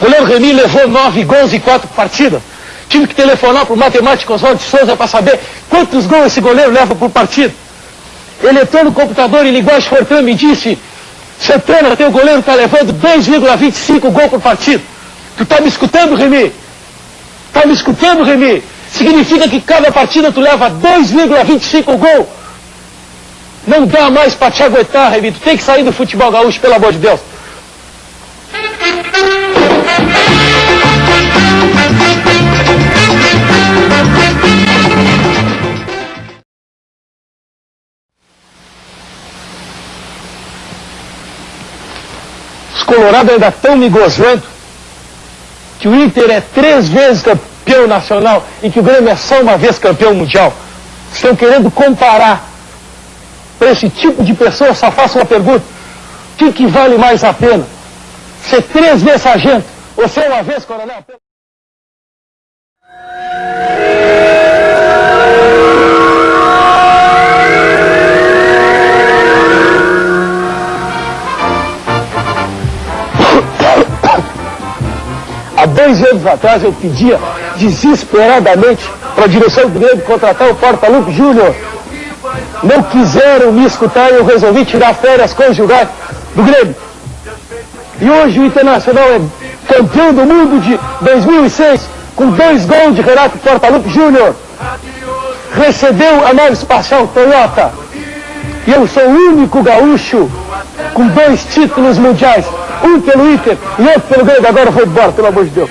Remy levou nove gols em quatro partidas. Tive que telefonar para o matemático Oswaldo de Souza para saber quantos gols esse goleiro leva por partida. Ele entrou no computador em linguagem fortran e disse, Santana, teu goleiro está levando 2,25 gols por partida. Tu está me escutando, Remy? Está me escutando, Remy? Significa que cada partida tu leva 2,25 gols. Não dá mais para te aguentar, Remy. Tu tem que sair do futebol gaúcho, pelo amor de Deus. Os colorados ainda estão me gozando que o Inter é três vezes campeão nacional e que o Grêmio é só uma vez campeão mundial. Estão querendo comparar. Para esse tipo de pessoa, só faço uma pergunta. O que, que vale mais a pena? Ser três vezes sargento ou ser uma vez coronel? Dois anos atrás eu pedia desesperadamente para a direção do Grêmio contratar o Porta-Lupe Júnior. Não quiseram me escutar e eu resolvi tirar férias conjugais do Grêmio. E hoje o Internacional é campeão do mundo de 2006 com dois gols de Renato Portaluppi Júnior. Recebeu a nave espacial Toyota. E eu sou o único gaúcho com dois títulos mundiais. Um pelo Inter e outro pelo Grêmio. Agora eu vou embora, pelo amor de Deus.